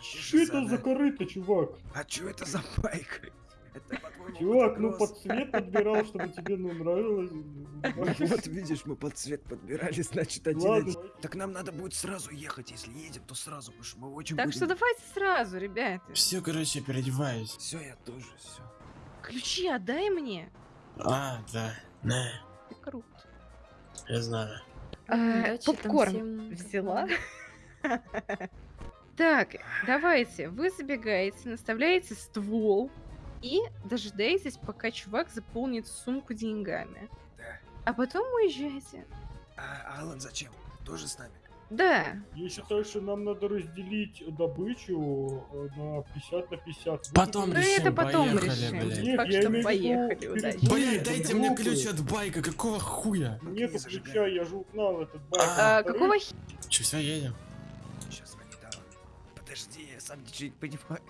Что это за корыто, чувак? А чё это за байк? Это, Чувак, ну под цвет подбирал, чтобы тебе ну, нравилось. Вот видишь, мы под цвет подбирали, значит, один Ладно, один. Так нам надо будет сразу ехать, если едем, то сразу, потому что мы очень Так что давайте сразу, ребята. Все, короче, переодеваюсь. Все, я тоже, все. Ключи отдай мне. А, да. На, Ты крут. я знаю. Удачи там попкорн всем, взяла. Так, давайте, вы забегаете, наставляете ствол и дожидаетесь, пока чувак заполнит сумку деньгами. Да. А потом уезжаете. А Алан зачем? Тоже с нами? Да, Я считаю, что нам надо разделить добычу э, на 50 на 50. Потом ну решим, это потом поехали, решим. блядь. Нет, Так я что имею поехали, удачи. Блять, дайте мне ключ от байка, какого хуя? Ну-ка, Нету не зажигай. ключа, я же угнал этот байк. А, А, какого хи... Че, все, едем? Сейчас. Подожди, я сам ничего не понимаю.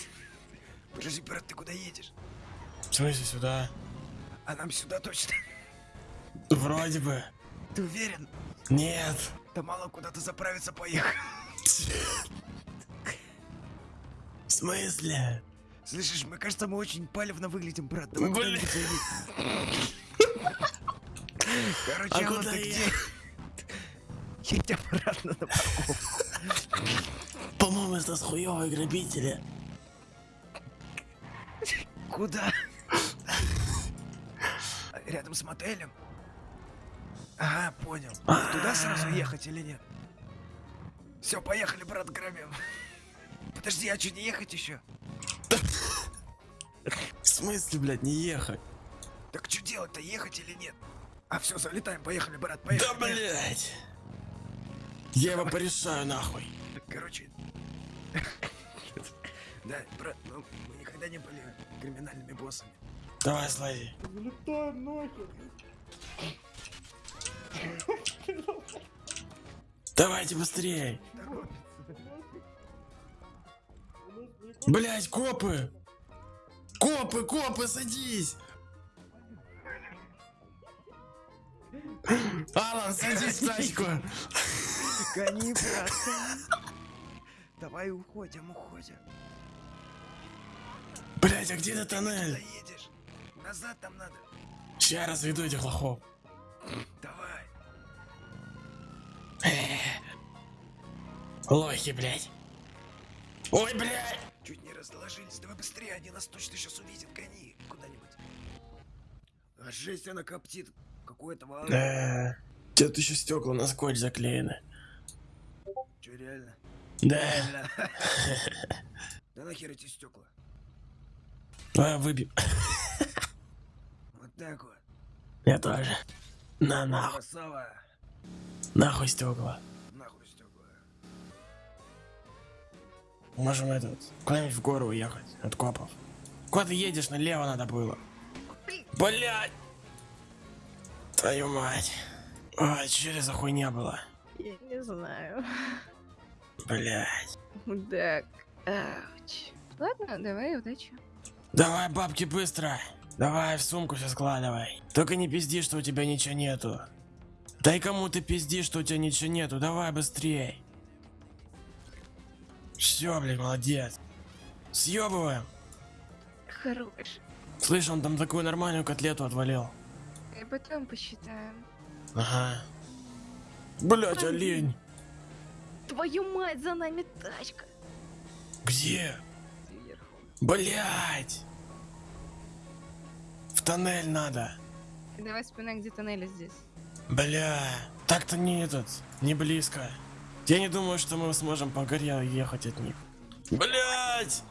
Подожди, брат, ты куда едешь? В смысле сюда? А нам сюда точно? Вроде бы. Ты уверен? Нет. Да мало куда-то заправиться поехал. В смысле? Слышишь, мне кажется, мы очень палевно выглядим, брат. Давай Блин. Короче, А куда я? где? Едь обратно на парковку. По-моему, это с хуёвые грабители. Куда? Рядом с мотелем? Ага, понял. Туда сразу ехать или нет? Все, поехали, брат, грабим. Подожди, а что, не ехать еще? В смысле, блядь, не ехать? Так что делать-то, ехать или нет? А все, залетаем, поехали, брат, поехали. Да, блядь. Я его порешаю, нахуй. Короче. Да, брат, ну, мы никогда не были криминальными боссами. Давай, слази. Залетаем нахер. Давайте быстрее. Блять, копы! Копы, копы, садись! Алан, садись в тачку! Гони, брат. Давай уходим, уходим. Блять, а где ты Куда тоннель? Назад там надо. Сейчас разведу этих лохов. Давай. Лохи, блять. Ой, блять! Чуть не разложились. Давай быстрее, они нас точно сейчас увидят. Гони куда-нибудь. А жесть, она коптит. Какой-то вал. Да. Тут еще стекла на скотч заклеены. Че, реально? Да. Реально. Да нахер эти стекла? Давай выбьем. Вот так вот. Я тоже. На нахуй. Красава. Нахуй стекла. Можем этот. Куда-нибудь в гору уехать от копов. Куда ты едешь? Налево надо было. Блять! Твою мать. Ой, что это за хуйня была? Я не знаю. Блять. Мудак. Ауч. Ладно, давай, удачи. Давай, бабки, быстро. Давай в сумку все складывай. Только не пизди, что у тебя ничего нету. Дай кому ты пизди, что у тебя ничего нету. Давай быстрей. Все, блядь, молодец. Съебываем. Хорош. Слышь, он там такую нормальную котлету отвалил. И потом посчитаем. Ага. Блять, олень. Твою мать, за нами тачка. Где? Сверху. Блять. В тоннель надо. Давай вспоминай, где тоннели здесь. Бля. Так-то не этот. Не близко. Я не думаю, что мы сможем по горе ехать от них. Блять.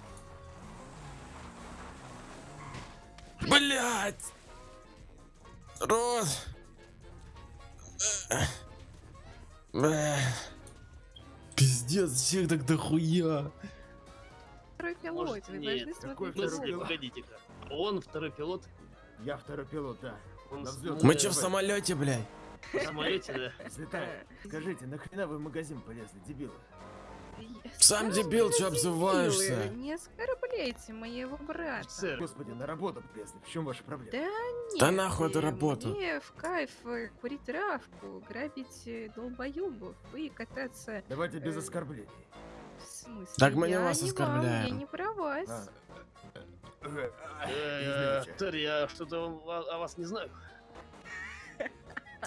Блять. Рот. Бля. Пиздец, всех так дохуя. Второй пилот, Может, вы нет, должны какой В смотреть. смысле, пилот? погодите-ка. Он второй пилот, Я второй пилот, да. он. Мы че в самолете, блядь? В самолете, да? Взлетаю. Скажите, нахрена вы в магазин полезли, дебилы? Сам дебил, дебилы, обзываешься? Не оскорбляйте моего брата. Офицер, Господи, на работу полезли. В чем ваша проблема? Да Да нет, нахуй эту э, работу. Мне в кайф э, курить травку, грабить э, долбоебов и кататься... Давайте без оскорблений. В смысле? Так мы не вас не вам, оскорбляем. я не про вас. А, э, Извините. Терри, я что-то о, о вас не знаю.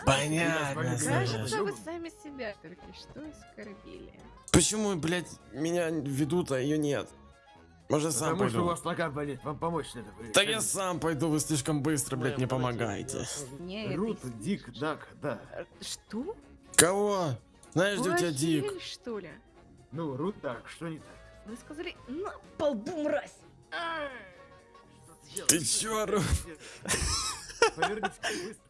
Понятно, Кажется, вы сами себя только что оскорбили. Почему, блядь, меня ведут, а ее нет? Может, сам Потому что у пойду? вас нога болит, вам помочь надо. Вы Так я сам пойду, вы слишком быстро, блядь, мне помогаете. Мне это Рут, Дик, Дак, да. Что? Кого? Знаешь, где у тебя дик? что ли? Ну, Рут, так, что не так? Вы сказали на полбу, мразь! Что Ты чё, Рут? Повернитесь быстро.